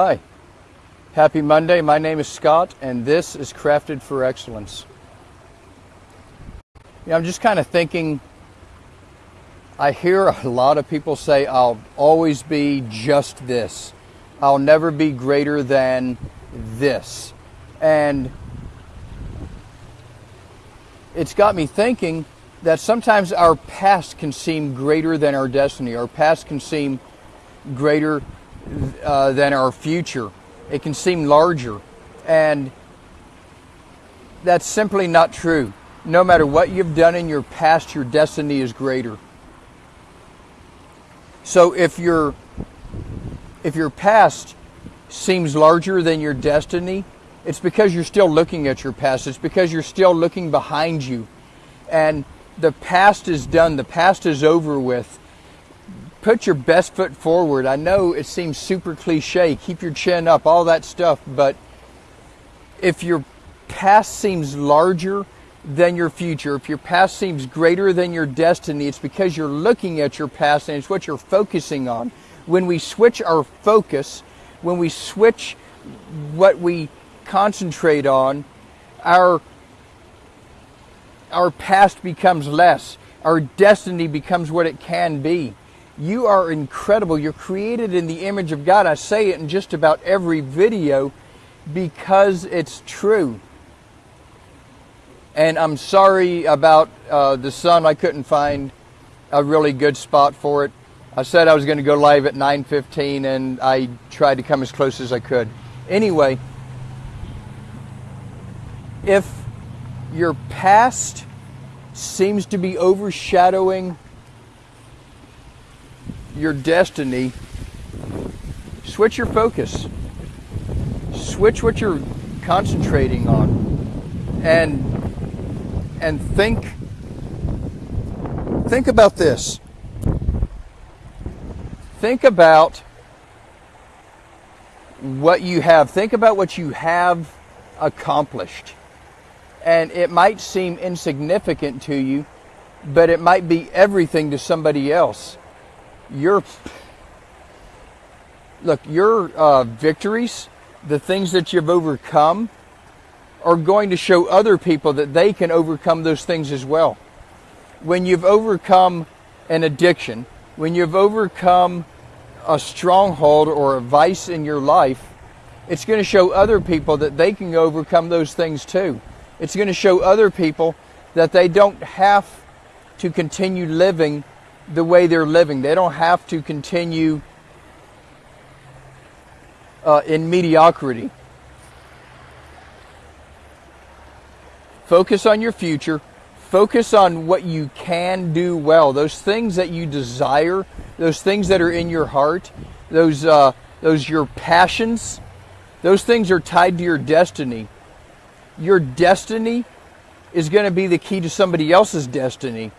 Hi. Happy Monday. My name is Scott, and this is Crafted for Excellence. I'm just kind of thinking. I hear a lot of people say, I'll always be just this. I'll never be greater than this. And it's got me thinking that sometimes our past can seem greater than our destiny. Our past can seem greater uh, than our future. It can seem larger. And that's simply not true. No matter what you've done in your past, your destiny is greater. So if your if your past seems larger than your destiny, it's because you're still looking at your past. It's because you're still looking behind you. And the past is done. The past is over with put your best foot forward. I know it seems super cliche, keep your chin up, all that stuff, but if your past seems larger than your future, if your past seems greater than your destiny, it's because you're looking at your past and it's what you're focusing on. When we switch our focus, when we switch what we concentrate on, our our past becomes less. Our destiny becomes what it can be. You are incredible. You're created in the image of God. I say it in just about every video because it's true. And I'm sorry about uh, the sun. I couldn't find a really good spot for it. I said I was going to go live at 9:15, and I tried to come as close as I could. Anyway, if your past seems to be overshadowing your destiny, switch your focus. Switch what you're concentrating on and and think think about this. Think about what you have. Think about what you have accomplished. And it might seem insignificant to you, but it might be everything to somebody else your look your uh, victories, the things that you've overcome, are going to show other people that they can overcome those things as well. When you've overcome an addiction, when you've overcome a stronghold or a vice in your life, it's going to show other people that they can overcome those things too. It's going to show other people that they don't have to continue living the way they're living. They don't have to continue uh, in mediocrity. Focus on your future. Focus on what you can do well. Those things that you desire, those things that are in your heart, those uh, those your passions, those things are tied to your destiny. Your destiny is going to be the key to somebody else's destiny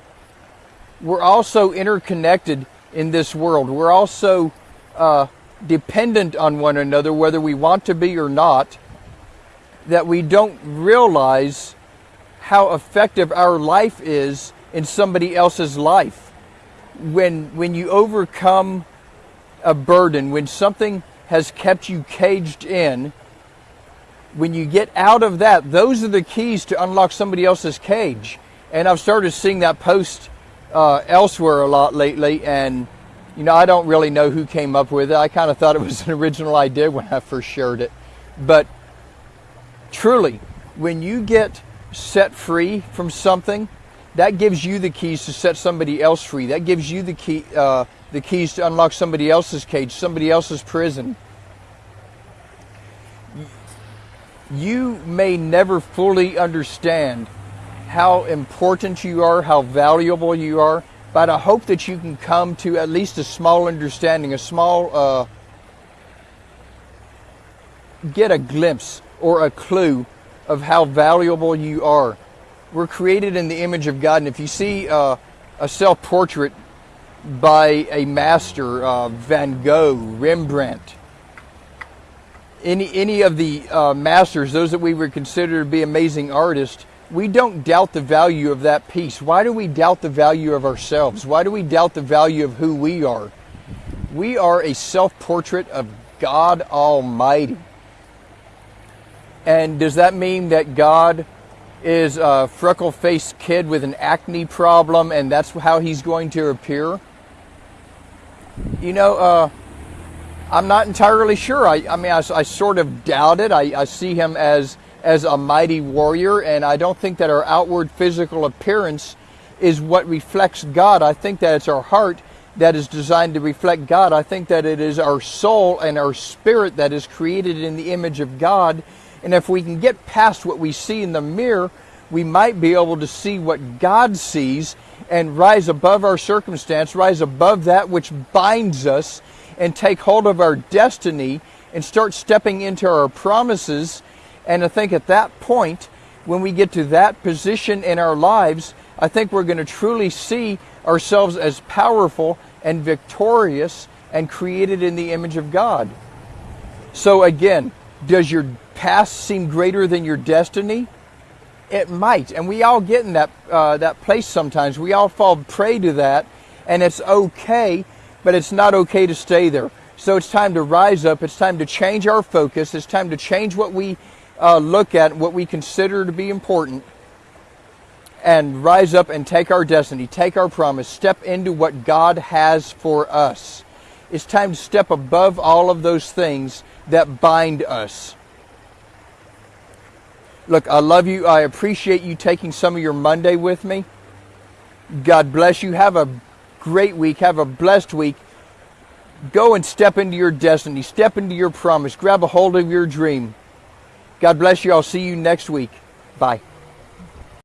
we're also interconnected in this world. We're also uh, dependent on one another, whether we want to be or not, that we don't realize how effective our life is in somebody else's life. When, when you overcome a burden, when something has kept you caged in, when you get out of that, those are the keys to unlock somebody else's cage. And I've started seeing that post uh, elsewhere a lot lately, and you know I don't really know who came up with it. I kind of thought it was an original idea when I first shared it, but truly, when you get set free from something, that gives you the keys to set somebody else free. That gives you the key, uh, the keys to unlock somebody else's cage, somebody else's prison. You may never fully understand how important you are, how valuable you are, but I hope that you can come to at least a small understanding, a small, uh, get a glimpse or a clue of how valuable you are. We're created in the image of God, and if you see uh, a self portrait by a master, uh, Van Gogh, Rembrandt, any, any of the uh, masters, those that we would consider to be amazing artists, we don't doubt the value of that piece. Why do we doubt the value of ourselves? Why do we doubt the value of who we are? We are a self portrait of God Almighty. And does that mean that God is a freckle faced kid with an acne problem and that's how he's going to appear? You know, uh, I'm not entirely sure. I, I mean, I, I, sort of doubt it. I, I see him as as a mighty warrior, and I don't think that our outward physical appearance is what reflects God. I think that it's our heart that is designed to reflect God. I think that it is our soul and our spirit that is created in the image of God. And if we can get past what we see in the mirror, we might be able to see what God sees and rise above our circumstance, rise above that which binds us, and take hold of our destiny and start stepping into our promises. And I think at that point, when we get to that position in our lives, I think we're going to truly see ourselves as powerful and victorious and created in the image of God. So, again, does your past seem greater than your destiny? It might, and we all get in that uh, that place sometimes. We all fall prey to that, and it's okay, but it's not okay to stay there. So it's time to rise up. It's time to change our focus. It's time to change what we uh, look at, what we consider to be important, and rise up and take our destiny, take our promise, step into what God has for us. It's time to step above all of those things that bind us. Look, I love you. I appreciate you taking some of your Monday with me. God bless you. Have a great week. Have a blessed week. Go and step into your destiny. Step into your promise. Grab a hold of your dream. God bless you. I'll see you next week. Bye.